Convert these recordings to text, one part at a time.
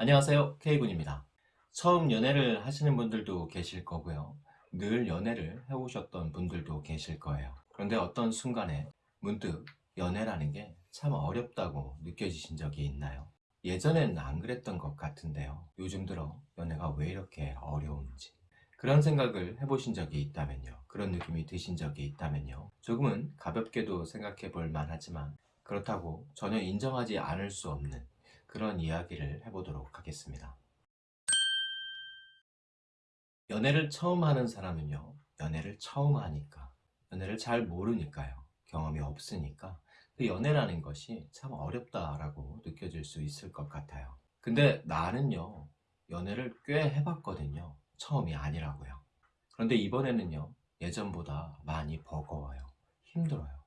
안녕하세요. K군입니다. 처음 연애를 하시는 분들도 계실 거고요. 늘 연애를 해오셨던 분들도 계실 거예요. 그런데 어떤 순간에 문득 연애라는 게 참 어렵다고 느껴지신 적이 있나요? 예전엔 안 그랬던 것 같은데요. 요즘 들어 연애가 왜 이렇게 어려운지. 그런 생각을 해보신 적이 있다면요. 그런 느낌이 드신 적이 있다면요. 조금은 가볍게도 생각해 볼 만하지만 그렇다고 전혀 인정하지 않을 수 없는 그런 이야기를 해보도록 하겠습니다. 연애를 처음 하는 사람은요 연애를 처음 하니까 연애를 잘 모르니까요 경험이 없으니까 그 연애라는 것이 참 어렵다라고 느껴질 수 있을 것 같아요. 근데 나는요 연애를 꽤 해봤거든요 처음이 아니라고요. 그런데 이번에는요 예전보다 많이 버거워요 힘들어요.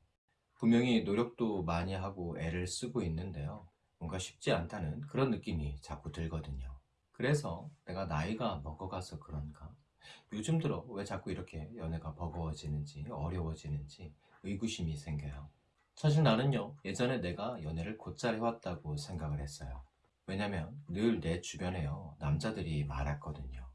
분명히 노력도 많이 하고 애를 쓰고 있는데요 뭔가 쉽지 않다는 그런 느낌이 자꾸 들거든요. 그래서 내가 나이가 먹어가서 그런가? 요즘 들어 왜 자꾸 이렇게 연애가 버거워지는지 어려워지는지 의구심이 생겨요. 사실 나는요 예전에 내가 연애를 곧잘 해왔다고 생각을 했어요. 왜냐면 늘 내 주변에요 남자들이 많았거든요.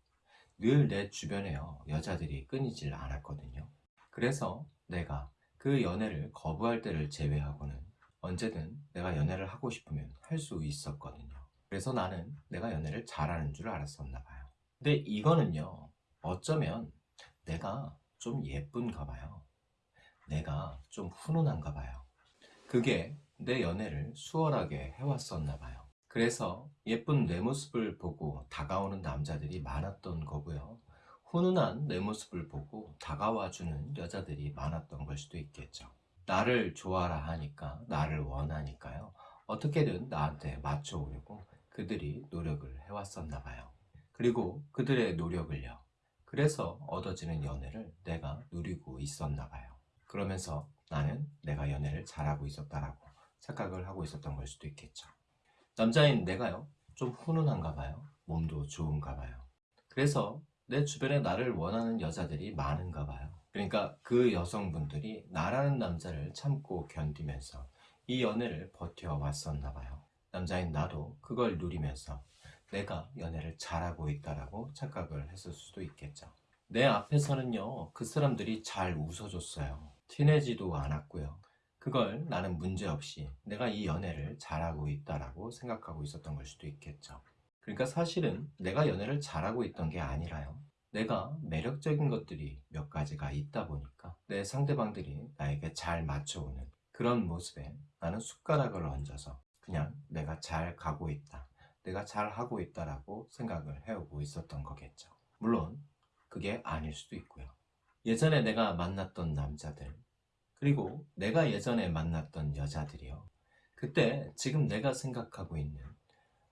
늘 내 주변에요 여자들이 끊이질 않았거든요. 그래서 내가 그 연애를 거부할 때를 제외하고는 언제든 내가 연애를 하고 싶으면 할 수 있었거든요. 그래서 나는 내가 연애를 잘하는 줄 알았었나 봐요. 근데 이거는요 어쩌면 내가 좀 예쁜가 봐요. 내가 좀 훈훈한가 봐요. 그게 내 연애를 수월하게 해왔었나 봐요. 그래서 예쁜 내 모습을 보고 다가오는 남자들이 많았던 거고요. 훈훈한 내 모습을 보고 다가와주는 여자들이 많았던 걸 수도 있겠죠 나를 좋아라 하니까 나를 원하니까요. 어떻게든 나한테 맞춰오려고 그들이 노력을 해왔었나 봐요. 그리고 그들의 노력을요. 그래서 얻어지는 연애를 내가 누리고 있었나 봐요. 그러면서 나는 내가 연애를 잘하고 있었다라고 착각을 하고 있었던 걸 수도 있겠죠. 남자인 내가요. 좀 훈훈한가 봐요. 몸도 좋은가 봐요. 그래서 내 주변에 나를 원하는 여자들이 많은가 봐요 그러니까 그 여성분들이 나라는 남자를 참고 견디면서 이 연애를 버텨왔었나 봐요. 남자인 나도 그걸 누리면서 내가 연애를 잘하고 있다라고 착각을 했을 수도 있겠죠. 내 앞에서는요 그 사람들이 잘 웃어줬어요. 티내지도 않았고요. 그걸 나는 문제없이 내가 이 연애를 잘하고 있다라고 생각하고 있었던 걸 수도 있겠죠. 그러니까 사실은 내가 연애를 잘하고 있던 게 아니라요 내가 매력적인 것들이 몇 가지가 있다 보니까 내 상대방들이 나에게 잘 맞춰오는 그런 모습에 나는 숟가락을 얹어서 그냥 내가 잘 가고 있다 내가 잘 하고 있다라고 생각을 해오고 있었던 거겠죠. 물론 그게 아닐 수도 있고요. 예전에 내가 만났던 남자들 그리고 내가 예전에 만났던 여자들이요. 그때 지금 내가 생각하고 있는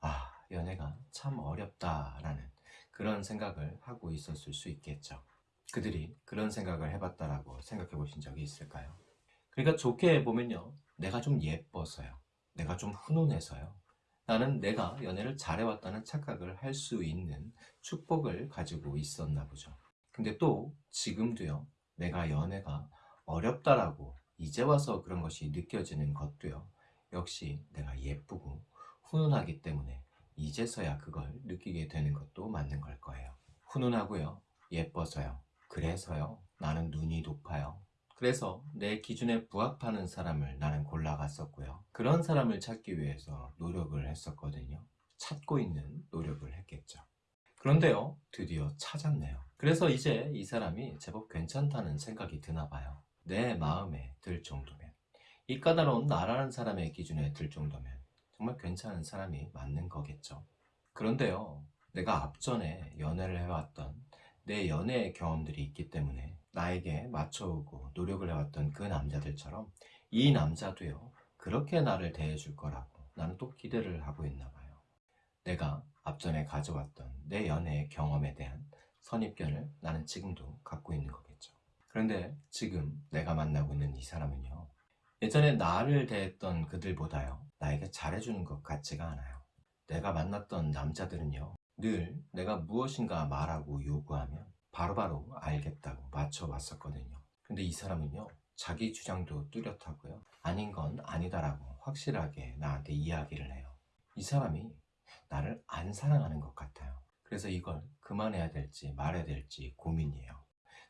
아 연애가 참 어렵다라는 그런 생각을 하고 있었을 수 있겠죠. 그들이 그런 생각을 해봤다라고 생각해 보신 적이 있을까요? 그러니까 좋게 보면요. 내가 좀 예뻐서요. 내가 좀 훈훈해서요. 나는 내가 연애를 잘해왔다는 착각을 할 수 있는 축복을 가지고 있었나 보죠. 근데 또 지금도요. 내가 연애가 어렵다라고 이제 와서 그런 것이 느껴지는 것도요. 역시 내가 예쁘고 훈훈하기 때문에 이제서야 그걸 느끼게 되는 것도 맞는 걸 거예요. 훈훈하고요. 예뻐서요. 그래서요. 나는 눈이 높아요. 그래서 내 기준에 부합하는 사람을 나는 골라갔었고요. 그런 사람을 찾기 위해서 노력을 했었거든요. 찾고 있는 노력을 했겠죠. 그런데요 드디어 찾았네요. 그래서 이제 이 사람이 제법 괜찮다는 생각이 드나 봐요. 내 마음에 들 정도면. 이 까다로운 나라는 사람의 기준에 들 정도면 정말 괜찮은 사람이 맞는 거겠죠. 그런데요 내가 앞전에 연애를 해왔던 내 연애 경험들이 있기 때문에 나에게 맞춰오고 노력을 해왔던 그 남자들처럼 이 남자도요 그렇게 나를 대해줄 거라고 나는 또 기대를 하고 있나 봐요. 내가 앞전에 가져왔던 내 연애의 경험에 대한 선입견을 나는 지금도 갖고 있는 거겠죠. 그런데 지금 내가 만나고 있는 이 사람은요 예전에 나를 대했던 그들보다요 나에게 잘해주는 것 같지가 않아요 내가 만났던 남자들은요 늘 내가 무엇인가 말하고 요구하면 바로바로 바로 알겠다고 맞춰왔었거든요 근데 이 사람은요 자기 주장도 뚜렷하고요 아닌 건 아니다라고 확실하게 나한테 이야기를 해요 이 사람이 나를 안 사랑하는 것 같아요. 그래서 이걸 그만해야 될지 말아야 될지 고민이에요.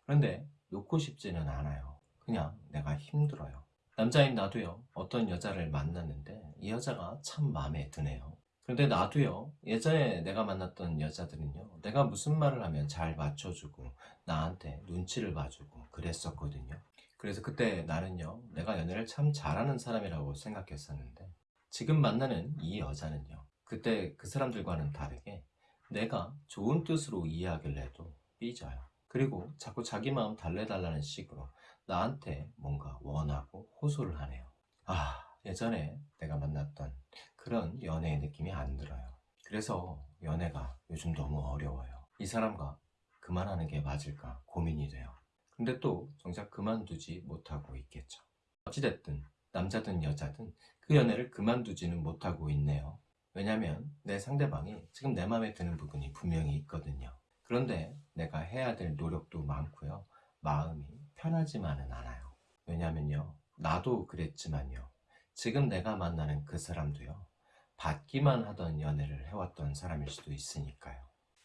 그런데 놓고 싶지는 않아요. 그냥 내가 힘들어요. 남자인 나도요, 어떤 여자를 만났는데 이 여자가 참 마음에 드네요. 그런데 나도요, 예전에 내가 만났던 여자들은요, 내가 무슨 말을 하면 잘 맞춰주고 나한테 눈치를 봐주고 그랬었거든요. 그래서 그때 나는요, 내가 연애를 참 잘하는 사람이라고 생각했었는데 지금 만나는 이 여자는요, 그때 그 사람들과는 다르게 내가 좋은 뜻으로 해도 삐져요. 그리고 자꾸 자기 마음 달래달라는 식으로 나한테 뭔가 원하고 호소를 하네요. 아, 예전에 내가 만났던 그런 연애의 느낌이 안 들어요. 그래서 연애가 요즘 너무 어려워요. 이 사람과 그만하는 게 맞을까 고민이 돼요. 근데 또 정작 그만두지 못하고 있겠죠. 어찌됐든 남자든 여자든 그 연애를 그만두지는 못하고 있네요. 왜냐면 내 상대방이 지금 내 마음에 드는 부분이 분명히 있거든요. 그런데 내가 해야 될 노력도 많고요. 마음이 편하지만은 않아요. 왜냐면요. 나도 그랬지만요. 지금 내가 만나는 그 사람도요. 받기만 하던 연애를 해왔던 사람일 수도 있으니까요.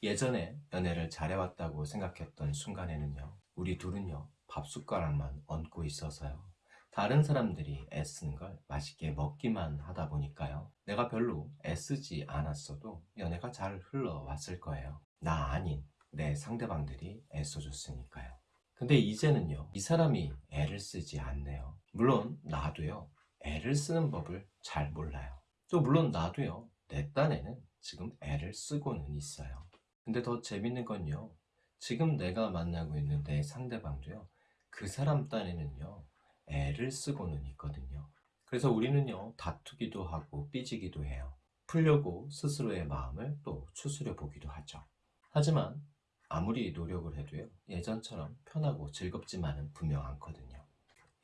예전에 연애를 잘해왔다고 생각했던 순간에는요. 우리 둘은요. 밥 숟가락만 얹고 있어서요. 다른 사람들이 애쓰는 걸 맛있게 먹기만 하다 보니까요. 내가 별로 애쓰지 않았어도 연애가 잘 흘러왔을 거예요. 나 아닌 내 상대방들이 애써줬으니까요. 근데 이제는요, 이 사람이 애를 쓰지 않네요. 물론 나도요, 애를 쓰는 법을 잘 몰라요. 또 물론 나도요, 내 딴에는 지금 애를 쓰고는 있어요. 근데 더 재밌는 건요, 지금 내가 만나고 있는 내 상대방도요, 그 사람 딴에는요, 애를 쓰고는 있거든요. 그래서 우리는요, 다투기도 하고 삐지기도 해요. 풀려고 스스로의 마음을 또 추스려 보기도 하죠. 하지만 아무리 노력을 해도요, 예전처럼 편하고 즐겁지만은 분명 않거든요.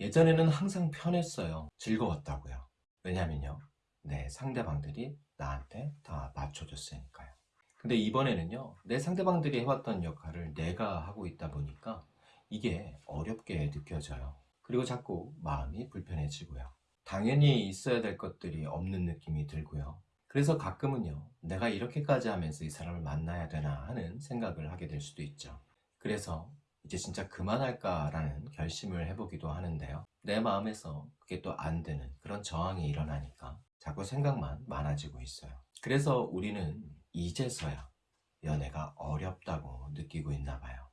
예전에는 항상 편했어요. 즐거웠다고요. 왜냐면요, 내 상대방들이 나한테 다 맞춰줬으니까요. 근데 이번에는요, 내 상대방들이 해왔던 역할을 내가 하고 있다 보니까 이게 어렵게 느껴져요. 그리고 자꾸 마음이 불편해지고요. 당연히 있어야 될 것들이 없는 느낌이 들고요. 그래서 가끔은요, 내가 이렇게까지 하면서 이 사람을 만나야 되나 하는 생각을 하게 될 수도 있죠. 그래서 이제 진짜 그만할까 라는 결심을 해보기도 하는데요. 내 마음에서 그게 또 안 되는 그런 저항이 일어나니까 자꾸 생각만 많아지고 있어요. 그래서 우리는 이제서야 연애가 어렵다고 느끼고 있나 봐요.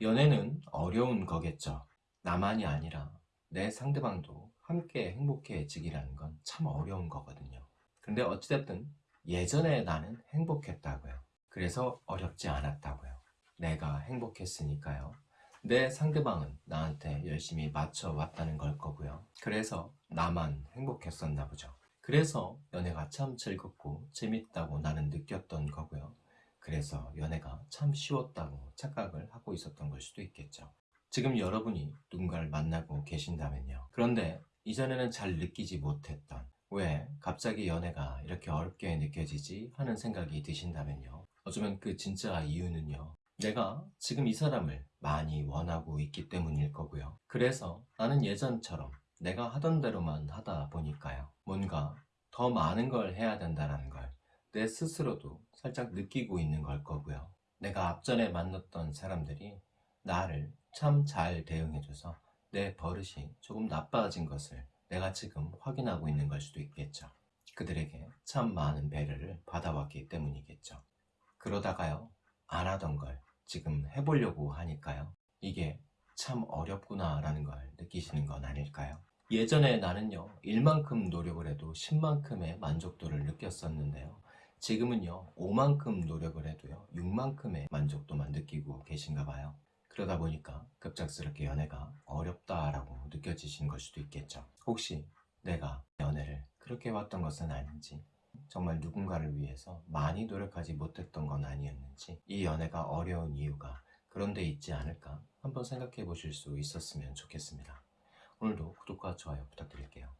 연애는 어려운 거겠죠. 나만이 아니라 내 상대방도 함께 행복해지기라는 건 참 어려운 거거든요. 근데 어찌됐든 예전에 나는 행복했다고요. 그래서 어렵지 않았다고요. 내가 행복했으니까요. 내 상대방은 나한테 열심히 맞춰왔다는 걸 거고요. 그래서 나만 행복했었나 보죠. 그래서 연애가 참 즐겁고 재밌다고 나는 느꼈던 거고요. 그래서 연애가 참 쉬웠다고 착각을 하고 있었던 걸 수도 있겠죠. 지금 여러분이 누군가를 만나고 계신다면요. 그런데 이전에는 잘 느끼지 못했던 왜 갑자기 연애가 이렇게 어렵게 느껴지지 하는 생각이 드신다면요. 어쩌면 그 진짜 이유는요. 내가 지금 이 사람을 많이 원하고 있기 때문일 거고요. 그래서 나는 예전처럼 내가 하던 대로만 하다 보니까요. 뭔가 더 많은 걸 해야 된다는 걸 내 스스로도 살짝 느끼고 있는 걸 거고요. 내가 앞전에 만났던 사람들이 나를 참 잘 대응해줘서 내 버릇이 조금 나빠진 것을 내가 지금 확인하고 있는 걸 수도 있겠죠. 그들에게 참 많은 배려를 받아왔기 때문이겠죠. 그러다가요, 안 하던 걸 지금 해보려고 하니까요. 이게 참 어렵구나 라는 걸 느끼시는 건 아닐까요? 예전에 나는요, 1만큼 노력을 해도 10만큼의 만족도를 느꼈었는데요. 지금은요, 5만큼 노력을 해도요, 6만큼의 만족도만 느끼고 계신가 봐요. 그러다 보니까 급작스럽게 연애가 어렵다라고 느껴지시는 걸 수도 있겠죠. 혹시 내가 연애를 그렇게 해왔던 것은 아닌지, 정말 누군가를 위해서 많이 노력하지 못했던 건 아니었는지, 이 연애가 어려운 이유가 그런 데 있지 않을까 한번 생각해 보실 수 있었으면 좋겠습니다. 오늘도 구독과 좋아요 부탁드릴게요.